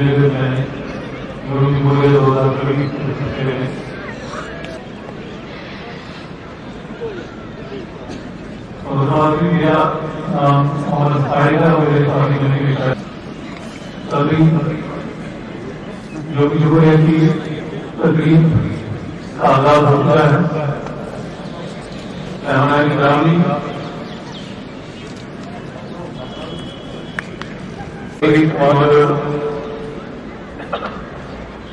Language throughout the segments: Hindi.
गुरु की जो जो है कि तकलीफ़ का आगाज़ होता है हमारे ग्रामी और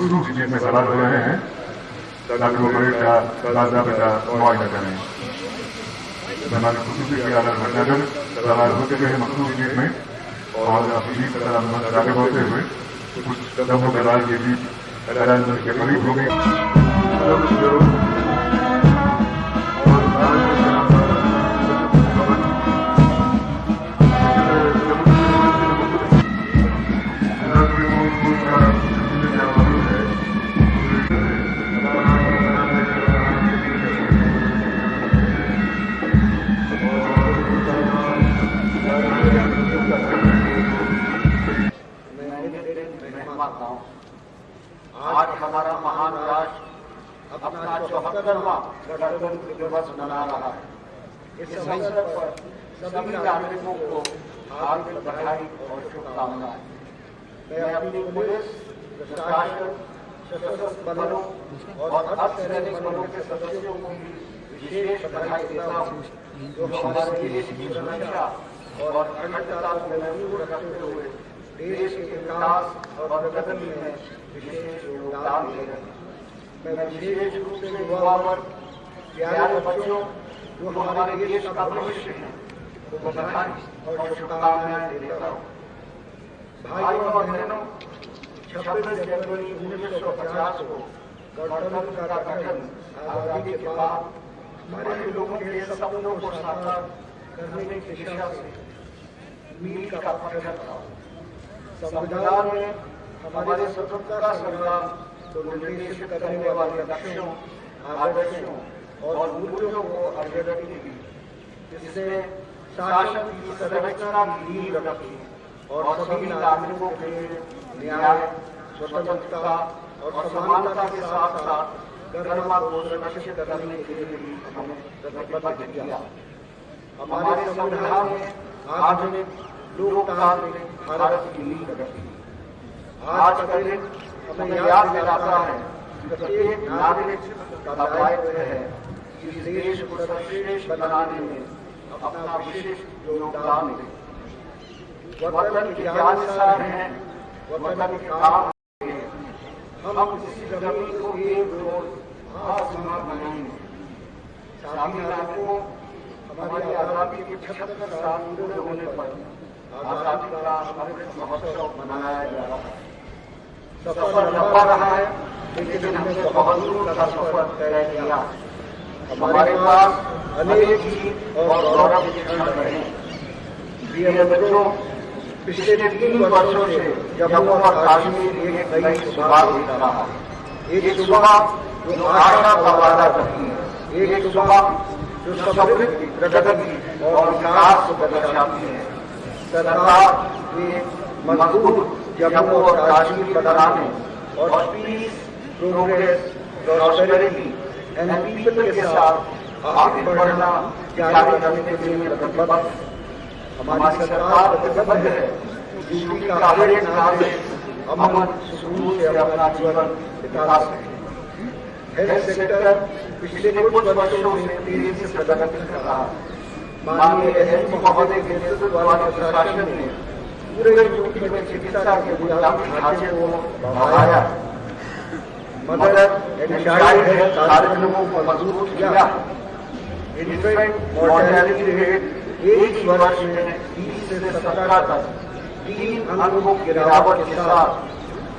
चीज़ में सलाह हो रहे हैं। ताकि वो का मुआयना करें। मैदान खसूसी की अदालत भट्टागर सलाह हो चुके हैं मखसूस चीज़ में, और अपनी आगे बढ़ते हुए कुछ कदमों के बीच के करीब हो गई आज हमारा महान राष्ट्र अपना चौहत्तरवा गणतंत्र दिवस मना रहा। है इस अवसर पर सभी नागरिकों को हार्दिक बधाई और शुभकामनाएँ। मैं अपनी पुलिस, प्रशासन, सशस्त्र बलों और अर्धसैनिक बलों के सदस्यों को विशेष बधाई देता हूँ। जो हमारे देश की सुरक्षा और महफूज रखते हुए देश के विकास और प्रगति में विशेष योगदान दे रहे हैं। मैं विशेष रूप से युवा वर्ग, प्यारे बच्चों, जो हमारे देश का भविष्य है बधाई और शुभकामनाएँ हूँ। भाइयों और बहनों, छब्बीस जनवरी उन्नीस सौ पचास को गणतंत्र का गठन आज़ादी के बाद हमारे लोगों के सपनों को साकार करने की दिशा मील का पत्थर था संविधान में हमारे स्वतंत्रता संग्राम को निर्देशित करने वाले लक्ष्यों, आदर्शों और मूल्यों को अभिव्यक्ति की जिससे शासन की संरचना की रखी और सभी नागरिकों के न्याय, स्वतंत्रता और समानता के साथ साथ गरिमा को सुरक्षित करने के लिए भी हमें प्रतिबद्ध किया। हमारे संविधान में आधुनिक लोकतांत्रिक भारत की नींव रखी आज का हमें याद दिलाता है प्रत्येक नागरिक का दायित्व है इस देश को सर्वश्रेष्ठ बनाने में अपना विशिष्ट योगदान दे। वतन की जान है, वतन के काम हम इस ज़मीन को एक रोज आसमान बनाएँगे। साथी नागरिकों हमारी आज़ादी के छहत्तर साल पूरे होने पर आज़ादी का अमृत महोत्सव मनाया जा रहा है। सफ़र लंबा रहा है, लेकिन हमने बहुत दूर का सफ़र तय किया। हमारे पास अनेक गीत और गौरव क्षण रहे। प्रिय मित्रों पिछले तीन वर्षों से जम्मू और कश्मीर एक नई सुबह देख रहा है। एक सुबह जो आशा का वादा करती है, एक सुबह जो समृद्धि प्रगति और विकास को दर्शाती है सरकार के मज़बूत जम्मू और कश्मीर बनाने और पीस प्रोग्रेस प्रॉस्पेरिटी के साथ आगे बढ़ना जारी रखने के लिए प्रतिबद्ध हमारी सरकार प्रतिबद्ध है। यूपी का अमन सुकून जीवन बिता सके हेल्थ पिछले कुछ वर्षों में तेज़ी से प्रगति कर रहा माननीय महोदय के नेतृत्व वाले प्रशासन ने पूरे यूपी में चिकित्सा के बुनियादी ढांचे को बढ़ाया। मदर कार्यक्रमों को मज़बूत किया। इन्फेंट मॉर्टेलिटी रेट एक वर्ष में बीस से सत्रह तक तीन अंकों की गिरावट के साथ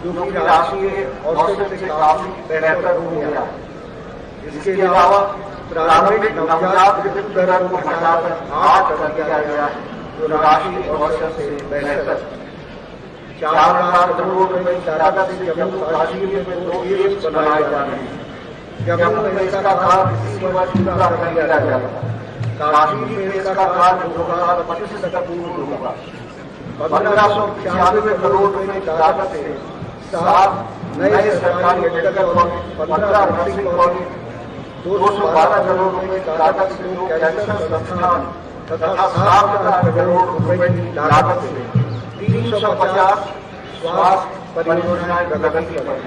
जो कि राष्ट्रीय औसत से काफ़ी बेहतर हो गया इसके अलावा प्रारंभिक नवजात मृत्यु दर को घटाकर आठ कर दिया गया जो राष्ट्रीय औसत से बेहतर चार लाख करोड़ रुपए लागत से जम्मू कश्मीर में दो एम्स बनाए जा रहे हैं। जम्मू में इसका काम इसी वर्ष पूरा कर लिया जाएगा कश्मीर में इसका काम दो हज़ार पच्चीस तक पूर्ण होगा। पंद्रह सौ छियानवे करोड़ रुपए लागत से सात नए सरकारी मेडिकल कॉलेज दो सौ बारह करोड़ रुपए संस्थान तथा सात हज़ार करोड़ रुपए की लागत से तीन सौ पचास स्वास्थ्य परियोजनाएँ प्रगति पर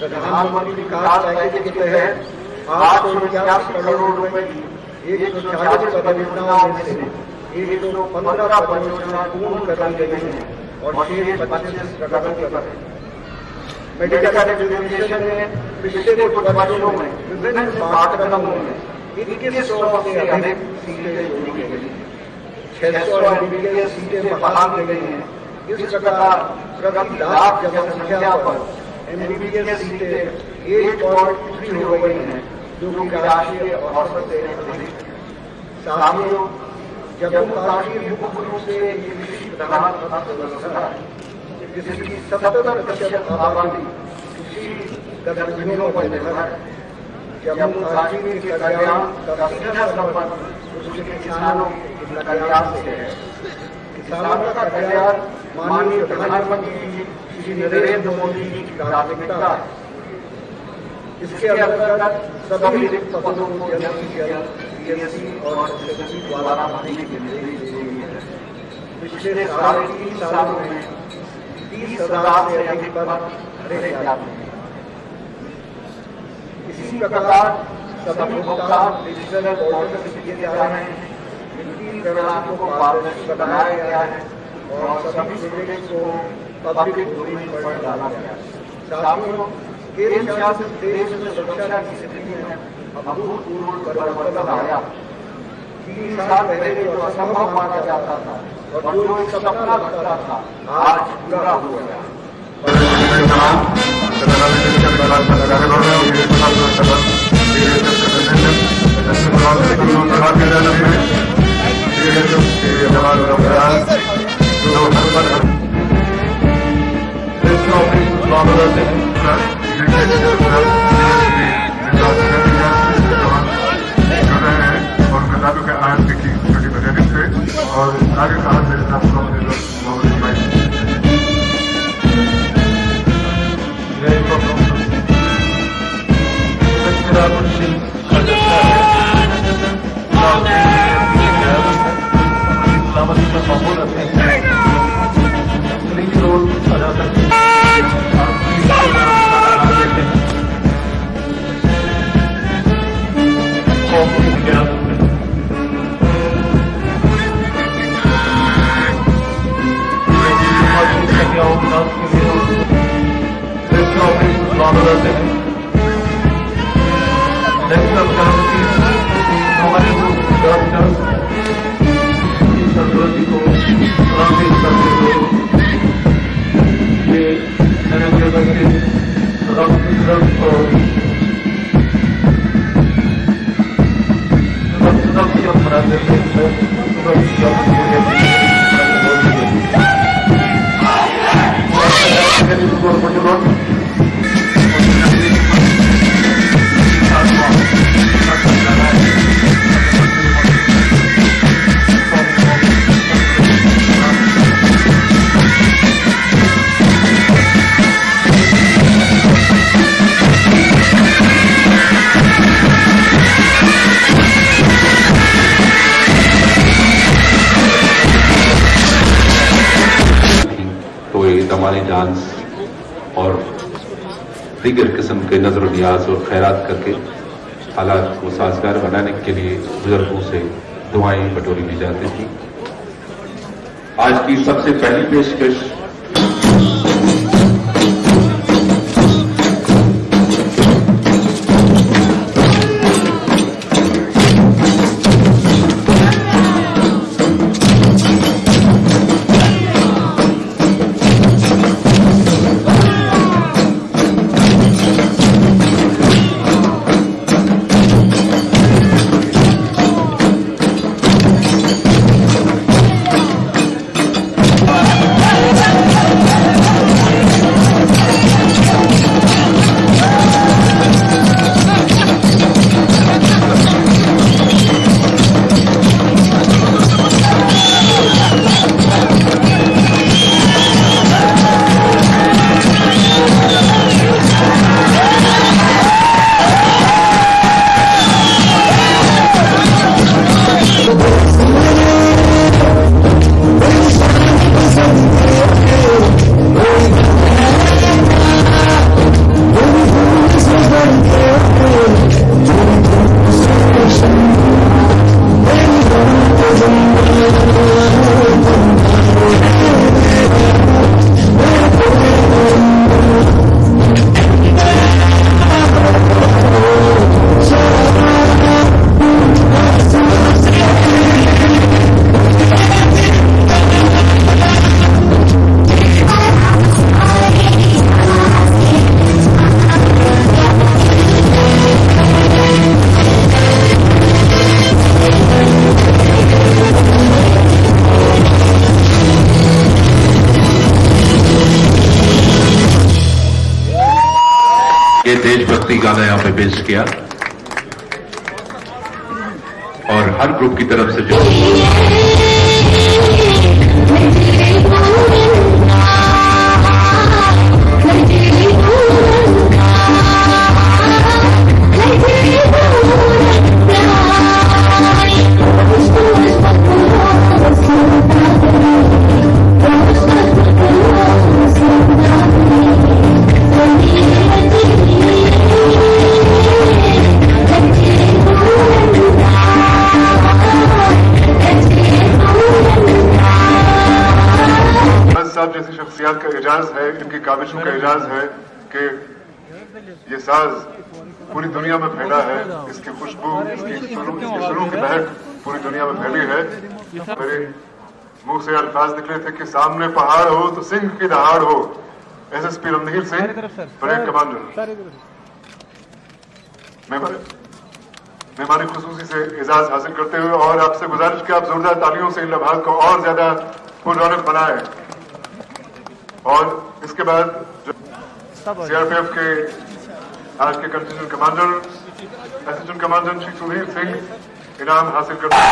प्रधानमंत्री विकास पैकेज के तहत आठ सौ इक्यासी करोड़ रुपए की एक सौ चालीस परियोजनाओं में से एक सौ पंद्रह परियोजनाएँ पूर्ण कर दी गई हैं और शेष पच्चीस प्रगति पर हैं। मेडिकल एजुकेशन में, पिछले कुछ वर्षों में विभिन्न पाठ्यक्रमों में इक्कीस सौ से अधिक सीटें जोड़ी गई छह सौ एमबीबीएस सीटें बहाल की गई हैं। इस प्रकार प्रति लाख जनसंख्या पर एमबीबीएस सीटें एट पॉइंट थ्री हो गई हैं, जो कि राष्ट्रीय औसत से अधिक साथियों जम्मू कश्मीर मुख्य रूप से एक कृषि प्रधान अर्थव्यवस्था है। सत्तर प्रतिशत आबादी कृषि गतिविधियों पर निर्भर है जम्मू कश्मीर के कल्याण का सीधा संबंध उसके किसानों के कल्याण से है किसानों का कल्याण माननीय प्रधानमंत्री श्री नरेंद्र मोदी जी की प्राथमिकता है इसके अंतर्गत सभी रिक्त पदों को जल्द से जल्द पीएससी और एसएससी द्वारा भरने के निर्देश दिए गए हैं पिछले साढ़े तीन सालों में तीस हज़ार से अधिक पद भरे जाते इसी प्रकार सभी डिजिटल पोर्टल से किए जा रहे को पारदर्शी बनाया गया है और सभी प्रोजेक्ट को पब्लिक डोमेन पर डाला गया है। केंद्र शासित देश में सुरक्षा की स्थिति में अभूतपूर्व परिवर्तन आया। तीन साल पहले जो असंभव माना जाता था और जो सपना लगता था आज पूरा हो। गया और आगे Target Power the Thank you. दीगर किस्म के नज़र न्याज और खैरात करके हालात को साजगार बनाने के लिए बुज़ुर्गों से दुआएँ बटोरी ली जाती थी। आज की सबसे पहली पेशकश ये देशभक्ति गाना यहाँ पे पेश किया। और हर ग्रुप की तरफ़ से जो साज पूरी दुनिया में फैला है इसकी खुशबू इसकी इसकी की महक पूरी दुनिया में फैली है। मेरे मुँह से अल्फाज निकले थे कि सामने पहाड़ हो तो सिंह की दहाड़ हो। S S P Ramneer Singh parade commander. मेहमानी खसूसी से एजाज हासिल करते हुए और आपसे गुजारिश कि आप जोरदार तालियों से इन लम्हात को और ज़्यादा पुरौनक बनाए। और इसके बाद सीआरपीएफ के आज के contingent commander assistant commander Shri Sudhir Singh इनाम हासिल करते हैं।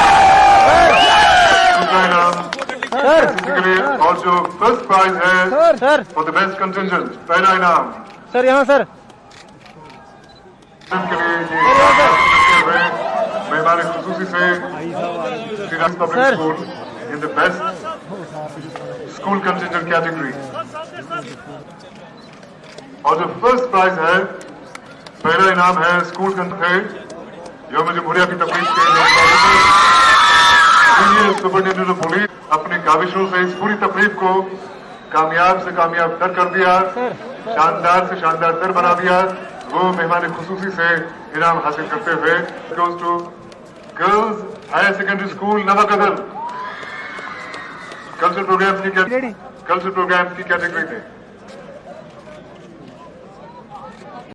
दूसरा इनाम के लिए और जो फ़र्स्ट प्राइज है फॉर द बेस्ट कंटिजेंट पहला इनाम। सर यहाँ सर। के लिए मेहमान खसूसी से Shriram public school in the best school contingent category और जो फ़र्स्ट प्राइज है पहला इनाम है स्कूल जो मुझे मुहरिया की तकलीफ़ के सुपरिटेंडेंट ऑफ़ पुलिस अपनी काविशों से इस पूरी तकलीफ़ को कामयाब से कामयाब तर कर दिया शानदार से शानदार तर बना दिया। वो मेहमान खसूसी से इनाम हासिल करते हुए goes to girls higher secondary school Nawakadal cultural program की? कल्चरल प्रोग्राम की कैटेगरी में